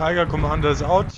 Tiger Commander is out.